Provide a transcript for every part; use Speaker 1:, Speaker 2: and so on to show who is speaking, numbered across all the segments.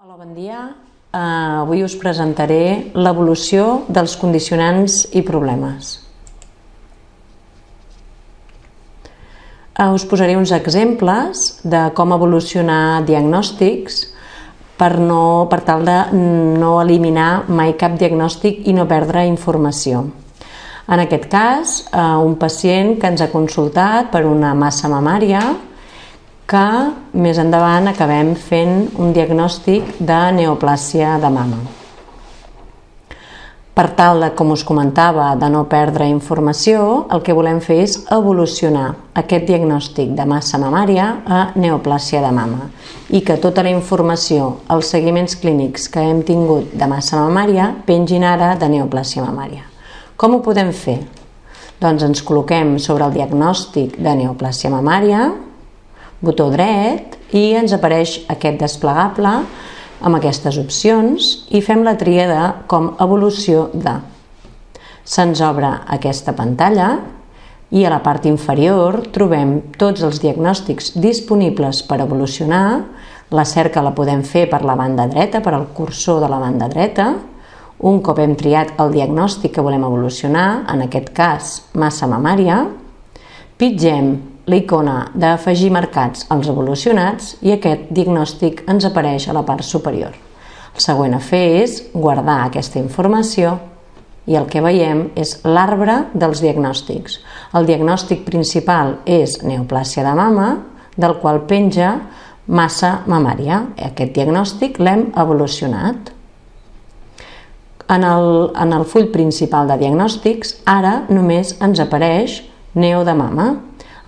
Speaker 1: Hola, bon dia. Uh, avui us presentaré l'evolució dels condicionants i problemes. Uh, us posaré uns exemples de com evolucionar diagnòstics per, no, per tal de no eliminar mai cap diagnòstic i no perdre informació. En aquest cas, uh, un pacient que ens ha consultat per una massa mamària que més endavant acabem fent un diagnòstic de neoplàsia de mama. Per tal de, com us comentava, de no perdre informació, el que volem fer és evolucionar aquest diagnòstic de massa mamària a neoplàsia de mama i que tota la informació, els seguiments clínics que hem tingut de massa mamària pengin ara de neoplàsia mamària. Com ho podem fer? Doncs ens col·loquem sobre el diagnòstic de neoplàsia mamària, botó dret i ens apareix aquest desplegable amb aquestes opcions i fem la tria de com evolució de. Se'ns obre aquesta pantalla i a la part inferior trobem tots els diagnòstics disponibles per evolucionar. La cerca la podem fer per la banda dreta, per al cursor de la banda dreta. Un cop hem triat el diagnòstic que volem evolucionar, en aquest cas massa mamària, pitgem la icona d'afegir marcats als evolucionats i aquest diagnòstic ens apareix a la part superior. El següent a fer és guardar aquesta informació i el que veiem és l'arbre dels diagnòstics. El diagnòstic principal és neoplàsia de mama, del qual penja massa mamària. Aquest diagnòstic l'hem evolucionat. En el, en el full principal de diagnòstics, ara només ens apareix neo de mama,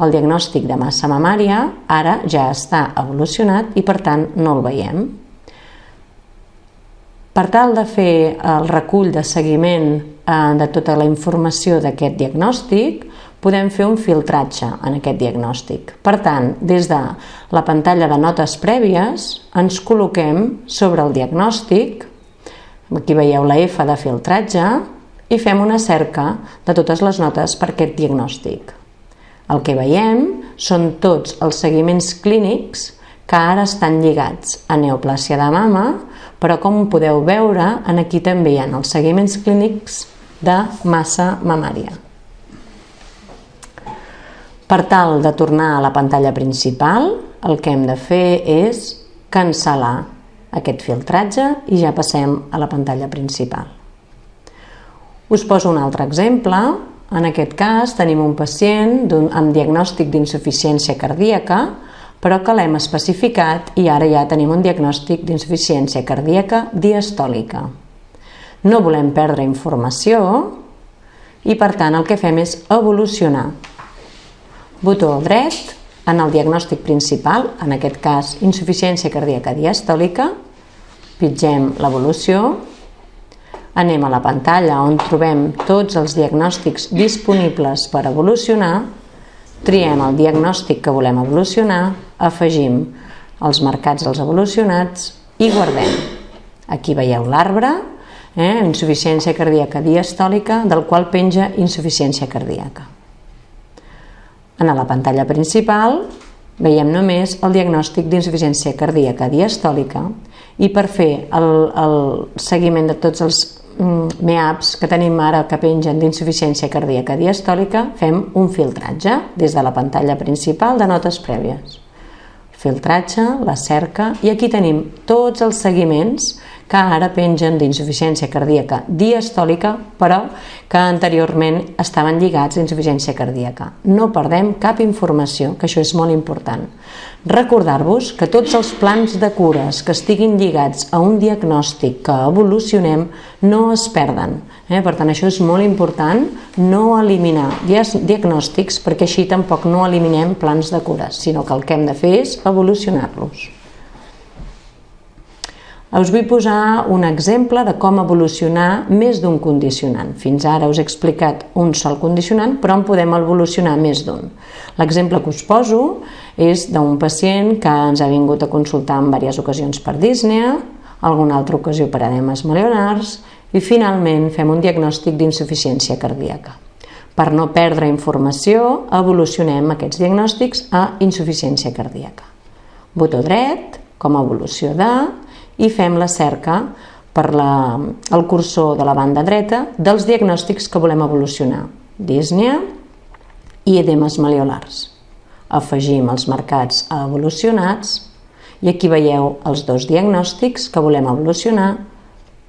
Speaker 1: el diagnòstic de massa mamària ara ja està evolucionat i per tant no el veiem. Per tal de fer el recull de seguiment eh, de tota la informació d'aquest diagnòstic, podem fer un filtratge en aquest diagnòstic. Per tant, des de la pantalla de notes prèvies, ens col·loquem sobre el diagnòstic, aquí veieu la F de filtratge, i fem una cerca de totes les notes per aquest diagnòstic. El que veiem són tots els seguiments clínics que ara estan lligats a neoplàsia de mama, però com podeu veure, en aquí també hi ha els seguiments clínics de massa mamària. Per tal de tornar a la pantalla principal, el que hem de fer és cancel·lar aquest filtratge i ja passem a la pantalla principal. Us poso un altre exemple en aquest cas tenim un pacient amb diagnòstic d'insuficiència cardíaca, però que l'hem especificat i ara ja tenim un diagnòstic d'insuficiència cardíaca diastòlica. No volem perdre informació i per tant el que fem és evolucionar. Botó dret en el diagnòstic principal, en aquest cas insuficiència cardíaca diastòlica, pitgem l'evolució Anem a la pantalla on trobem tots els diagnòstics disponibles per evolucionar, triem el diagnòstic que volem evolucionar, afegim els marcats dels evolucionats i guardem. Aquí veieu l'arbre, eh, insuficiència cardíaca diastòlica, del qual penja insuficiència cardíaca. En la pantalla principal veiem només el diagnòstic d'insuficiència cardíaca diastòlica i per fer el, el seguiment de tots els MEAPs que tenim ara que pengen d'insuficiència cardíaca diastòlica, fem un filtratge des de la pantalla principal de notes prèvies. Filtratge, la cerca, i aquí tenim tots els seguiments que ara pengen d'insuficiència cardíaca diastòlica, però que anteriorment estaven lligats a insuficiència cardíaca. No perdem cap informació, que això és molt important. Recordar-vos que tots els plans de cures que estiguin lligats a un diagnòstic que evolucionem no es perden. Eh? Per tant, això és molt important, no eliminar diagnòstics perquè així tampoc no eliminem plans de cures, sinó que el que hem de fer és evolucionar-los. Us vull posar un exemple de com evolucionar més d'un condicionant. Fins ara us he explicat un sol condicionant, però en podem evolucionar més d'un. L'exemple que us poso és d'un pacient que ens ha vingut a consultar en diverses ocasions per dísnea, alguna altra ocasió per edemes maleonars i finalment fem un diagnòstic d'insuficiència cardíaca. Per no perdre informació, evolucionem aquests diagnòstics a insuficiència cardíaca. Botó dret, com a evolució de, i fem la cerca per la, el cursor de la banda dreta dels diagnòstics que volem evolucionar. Dísnia i edemes maliolars. Afegim els marcats a evolucionats i aquí veieu els dos diagnòstics que volem evolucionar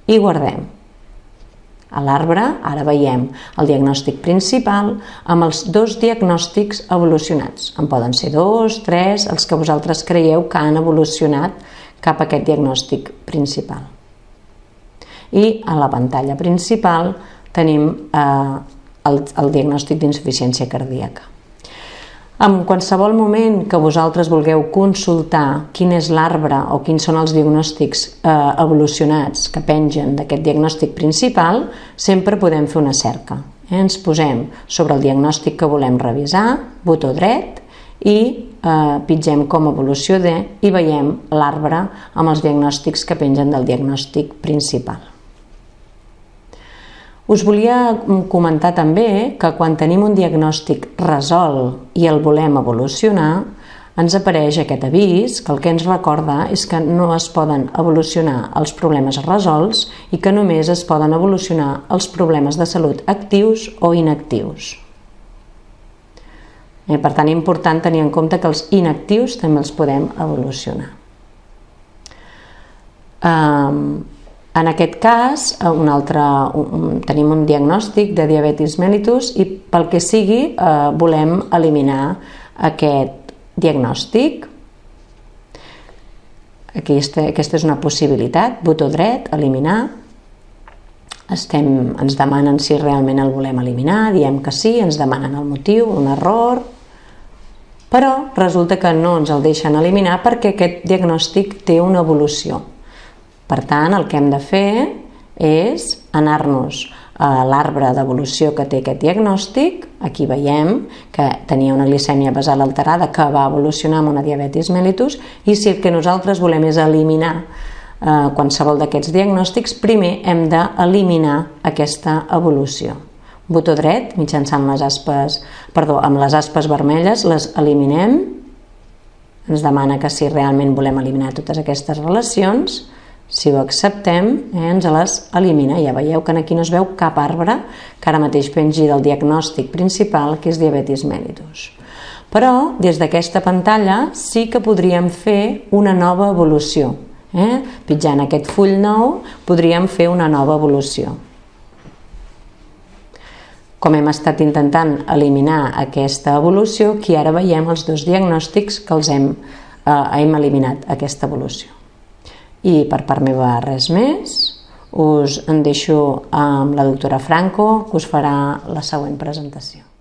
Speaker 1: i guardem. A l'arbre ara veiem el diagnòstic principal amb els dos diagnòstics evolucionats. En poden ser dos, tres, els que vosaltres creieu que han evolucionat cap a aquest diagnòstic principal. I a la pantalla principal tenim eh, el, el diagnòstic d'insuficiència cardíaca. En qualsevol moment que vosaltres vulgueu consultar quin és l'arbre o quins són els diagnòstics eh, evolucionats que pengen d'aquest diagnòstic principal, sempre podem fer una cerca. Eh? Ens posem sobre el diagnòstic que volem revisar, botó dret, i eh, pitgem com evolució de i veiem l'arbre amb els diagnòstics que pengen del diagnòstic principal. Us volia comentar també que quan tenim un diagnòstic resolt i el volem evolucionar, ens apareix aquest avís que el que ens recorda és que no es poden evolucionar els problemes resolts i que només es poden evolucionar els problemes de salut actius o inactius. Eh, per tant, és important tenir en compte que els inactius també els podem evolucionar. Um, en aquest cas, eh, un altre, un, tenim un diagnòstic de diabetis mellitus i pel que sigui eh, volem eliminar aquest diagnòstic. Aquesta, aquesta és una possibilitat, botó dret, eliminar. Estem, ens demanen si realment el volem eliminar, diem que sí, ens demanen el motiu, un error, però resulta que no ens el deixen eliminar perquè aquest diagnòstic té una evolució. Per tant, el que hem de fer és anar-nos a l'arbre d'evolució que té aquest diagnòstic, aquí veiem que tenia una glicèmia basal alterada que va evolucionar amb una diabetis mellitus i si el que nosaltres volem és eliminar eh, qualsevol d'aquests diagnòstics, primer hem d'eliminar aquesta evolució. Botó dret, mitjançant les aspes, perdó, amb les aspes vermelles, les eliminem, ens demana que si realment volem eliminar totes aquestes relacions, si ho acceptem, eh, ens les elimina. Ja veieu que aquí no es veu cap arbre que ara mateix pengi del diagnòstic principal, que és diabetis mellitus. Però, des d'aquesta pantalla, sí que podríem fer una nova evolució. Eh? Pitjant aquest full nou, podríem fer una nova evolució. Com hem estat intentant eliminar aquesta evolució, aquí ara veiem els dos diagnòstics que els hem, eh, hem eliminat, aquesta evolució. I per part meva res més. Us en deixo amb la doctora Franco, que us farà la següent presentació.